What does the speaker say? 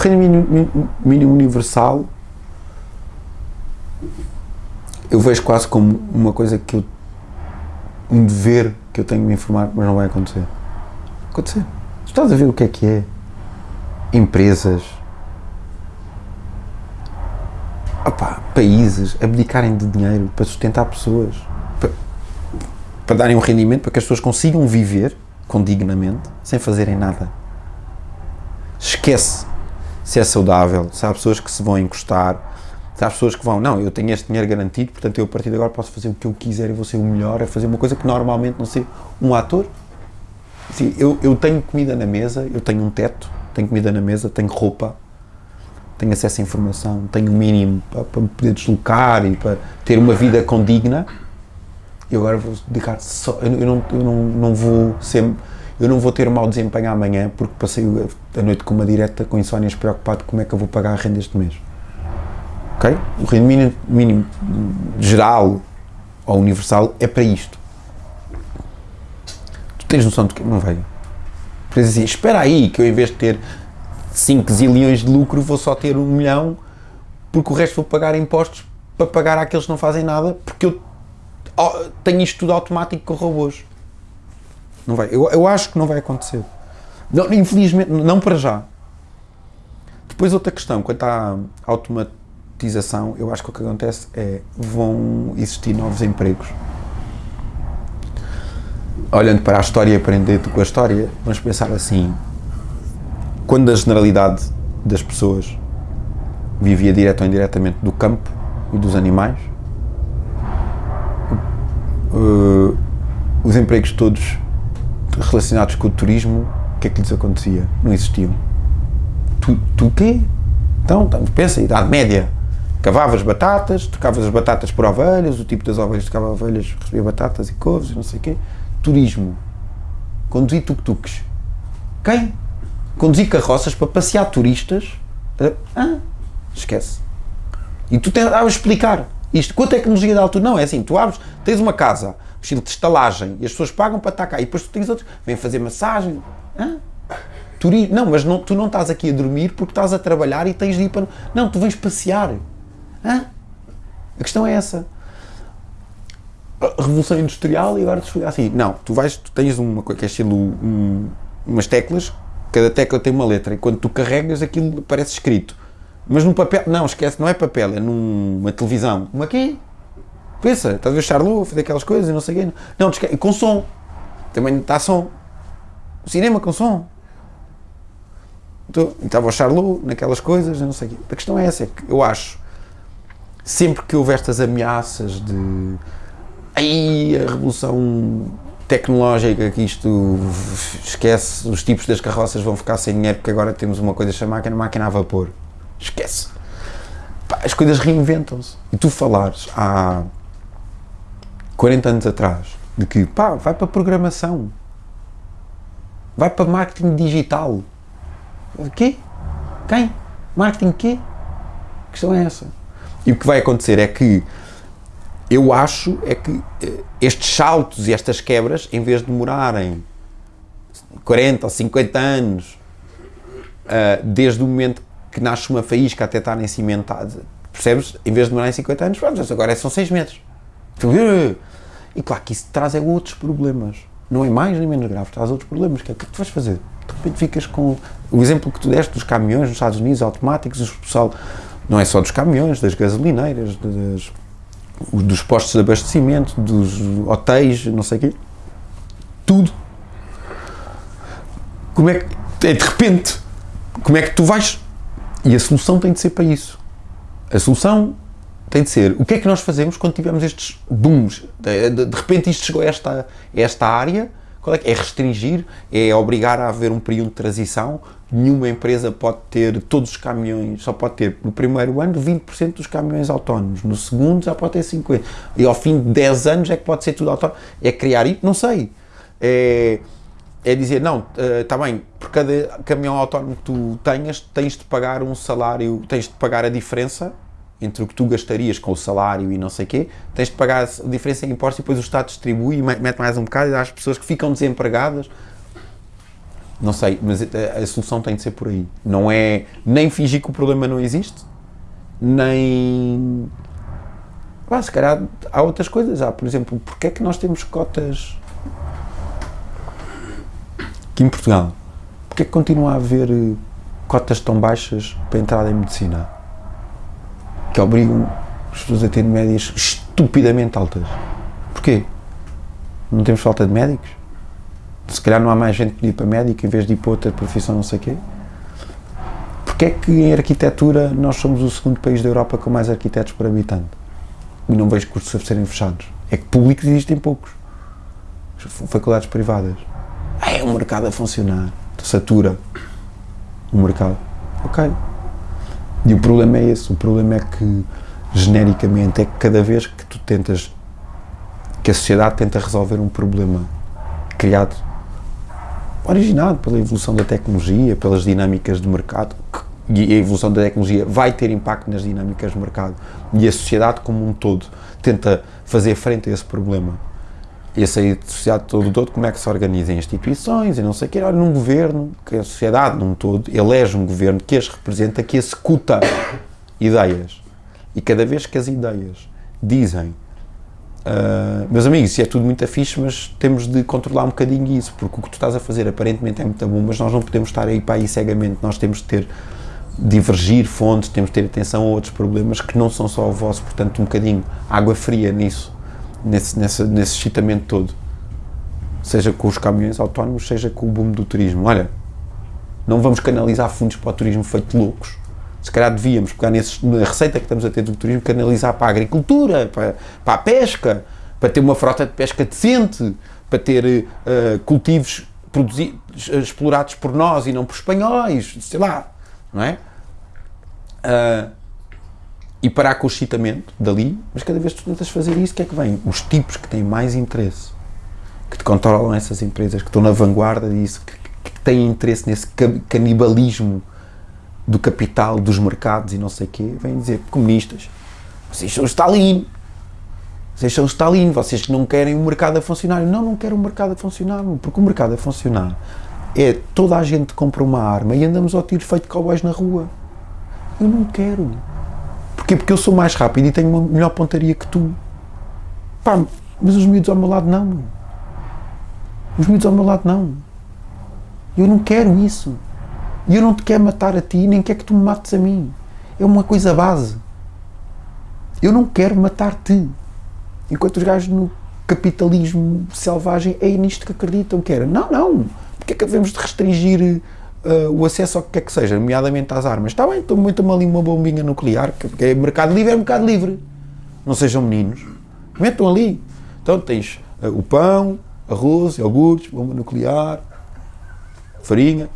rendimento mínimo, mínimo universal eu vejo quase como uma coisa que eu um dever que eu tenho de me informar, mas não vai acontecer. Acontecer. Estás a ver o que é que é? Empresas, opá, países abdicarem de dinheiro para sustentar pessoas, para, para darem um rendimento para que as pessoas consigam viver condignamente sem fazerem nada. Esquece se é saudável, se há pessoas que se vão encostar, se há pessoas que vão, não, eu tenho este dinheiro garantido, portanto eu a partir de agora posso fazer o que eu quiser e vou ser o melhor a fazer uma coisa que normalmente não sei, um ator. Assim, eu, eu tenho comida na mesa, eu tenho um teto, tenho comida na mesa, tenho roupa, tenho acesso à informação, tenho o mínimo para, para me poder deslocar e para ter uma vida condigna, e agora vou dedicar só, eu, eu, não, eu não, não vou ser, eu não vou ter um mau desempenho amanhã porque passei a noite com uma direta com insónias preocupado como é que eu vou pagar a renda este mês. Ok? O rendimento mínimo, mínimo geral ou universal é para isto. Tu tens noção de que não vai. Por assim, espera aí que eu em vez de ter 5 zilhões de lucro vou só ter um milhão porque o resto vou pagar impostos para pagar àqueles que não fazem nada porque eu tenho isto tudo automático com robôs. Não vai. Eu, eu acho que não vai acontecer. Não, infelizmente, não para já. Depois outra questão, quanto à automatização, eu acho que o que acontece é vão existir novos empregos. Olhando para a história e aprendendo com a história, vamos pensar assim, quando a generalidade das pessoas vivia direto ou indiretamente do campo e dos animais, uh, os empregos todos relacionados com o turismo, o que é que lhes acontecia? Não existiam. Tu, tu quê? Então, pensa, idade média. Cavavas batatas, tocavas as batatas por ovelhas, o tipo das ovelhas tocava ovelhas, recebia batatas e couves, não sei o quê. Turismo. Conduzir tuk-tuks. Quem? Conduzir carroças para passear turistas. Ah, esquece. E tu tentavas explicar isto. Com a tecnologia da altura, não, é assim, tu abres, tens uma casa, estilo de estalagem, e as pessoas pagam para estar cá, e depois tu tens outros, vêm fazer massagem. Hã? Turismo. Não, mas não, tu não estás aqui a dormir porque estás a trabalhar e tens de ir para... Não, tu vens passear. Hã? A questão é essa. Revolução Industrial e agora assim, não, tu vais, tu tens uma coisa que é estilo um, umas teclas, cada tecla tem uma letra, e quando tu carregas aquilo parece escrito. Mas num papel, não, esquece, não é papel, é numa televisão. Uma aqui, pensa, estás a ver Charlot, fazer aquelas coisas, não sei o quê. Não, com som, também está som. O cinema com som. Então, estava o Charlot naquelas coisas, não sei o quê. A questão é essa, é que eu acho, sempre que houve estas ameaças de aí a revolução tecnológica que isto esquece, os tipos das carroças vão ficar sem dinheiro porque agora temos uma coisa chamada máquina, máquina a vapor. Esquece. As coisas reinventam-se. E tu falares há 40 anos atrás de que, pá, vai para programação, vai para marketing digital. Quê? Quem? Marketing quê? A questão é essa. E o que vai acontecer é que eu acho é que estes saltos e estas quebras, em vez de demorarem 40 ou 50 anos, uh, desde o momento que nasce uma faísca até estarem cimentadas, percebes? Em vez de demorarem 50 anos, agora são 6 metros. E claro que isso traz é outros problemas. Não é mais nem menos grave, traz outros problemas. Que o que é que tu vais fazer? De repente ficas com o exemplo que tu deste dos caminhões nos Estados Unidos automáticos, o pessoal, não é só dos caminhões, das gasolineiras, das, dos postos de abastecimento, dos hotéis, não sei o quê, tudo. Como é que, é de repente, como é que tu vais? E a solução tem de ser para isso. A solução tem de ser, o que é que nós fazemos quando tivermos estes booms? De, de, de repente isto chegou a esta, esta área, qual é, que é? Restringir, é obrigar a haver um período de transição, nenhuma empresa pode ter todos os caminhões, só pode ter no primeiro ano 20% dos caminhões autónomos, no segundo já pode ter 50%, e ao fim de 10 anos é que pode ser tudo autónomo, é criar não sei, é, é dizer, não, está uh, bem, por cada caminhão autónomo que tu tenhas, tens de pagar um salário, tens de pagar a diferença entre o que tu gastarias com o salário e não sei o quê, tens de pagar a diferença em impostos e depois o Estado distribui e mete mais um bocado e dá às pessoas que ficam desempregadas. Não sei, mas a, a solução tem de ser por aí. Não é nem fingir que o problema não existe, nem. Ah, se calhar há outras coisas. Há, por exemplo, porque é que nós temos cotas aqui em Portugal? Porque é que continua a haver eh, cotas tão baixas para a entrada em medicina? Que obrigam as pessoas a ter médias estupidamente altas. Porquê? Não temos falta de médicos? Se calhar não há mais gente que ir para médico em vez de ir para outra profissão, não sei o quê? Porquê é que em arquitetura nós somos o segundo país da Europa com mais arquitetos por habitante? E não vejo cursos a serem fechados. É que públicos existem poucos. Faculdades privadas. É um mercado a funcionar. Satura o mercado. Ok. E o problema é esse. O problema é que, genericamente, é que cada vez que tu tentas, que a sociedade tenta resolver um problema criado, originado pela evolução da tecnologia, pelas dinâmicas de mercado, e a evolução da tecnologia vai ter impacto nas dinâmicas de mercado, e a sociedade como um todo tenta fazer frente a esse problema e a sair de sociedade todo todo, como é que se organizam instituições e não sei o quê. Olha, num governo, que a sociedade num todo elege um governo que as representa, que executa ideias. E cada vez que as ideias dizem, uh, meus amigos, isso é tudo muito fixe, mas temos de controlar um bocadinho isso, porque o que tu estás a fazer aparentemente é muito bom, mas nós não podemos estar aí para aí cegamente, nós temos de ter divergir fontes, temos de ter atenção a outros problemas que não são só o vosso, portanto um bocadinho água fria nisso nesse, nesse, nesse excitamento todo. Seja com os caminhões autónomos, seja com o boom do turismo. Olha, não vamos canalizar fundos para o turismo feito loucos. Se calhar devíamos pegar nesses, na receita que estamos a ter do turismo, canalizar para a agricultura, para, para a pesca, para ter uma frota de pesca decente, para ter uh, cultivos produzidos, explorados por nós e não por espanhóis, sei lá, não é? Uh, e parar com o excitamento dali, mas cada vez que tu tentas fazer isso, o que é que vem? Os tipos que têm mais interesse, que te controlam essas empresas, que estão na vanguarda disso, que, que têm interesse nesse canibalismo do capital, dos mercados e não sei o quê, vêm dizer, comunistas, vocês são Stalin, vocês são Stalin, vocês que não querem o mercado a funcionar. Não, não quero o mercado a funcionar, porque o mercado a funcionar é toda a gente compra uma arma e andamos ao tiro feito cowboys na rua. Eu não quero. Porquê? Porque eu sou mais rápido e tenho uma melhor pontaria que tu. Pá, mas os miúdos ao meu lado não. Os miúdos ao meu lado não. Eu não quero isso. E eu não te quero matar a ti, nem quero que tu me mates a mim. É uma coisa base. Eu não quero matar-te. Enquanto os gajos no capitalismo selvagem é nisto que acreditam que era. Não, não. Porque é que devemos de restringir uh, o acesso ao que quer que seja, nomeadamente às armas. Está bem, estou muito ali uma bombinha nuclear, porque é mercado livre, é mercado livre. Não sejam meninos. Metam ali. Então tens uh, o pão, arroz, iogurtes, bomba nuclear, farinha,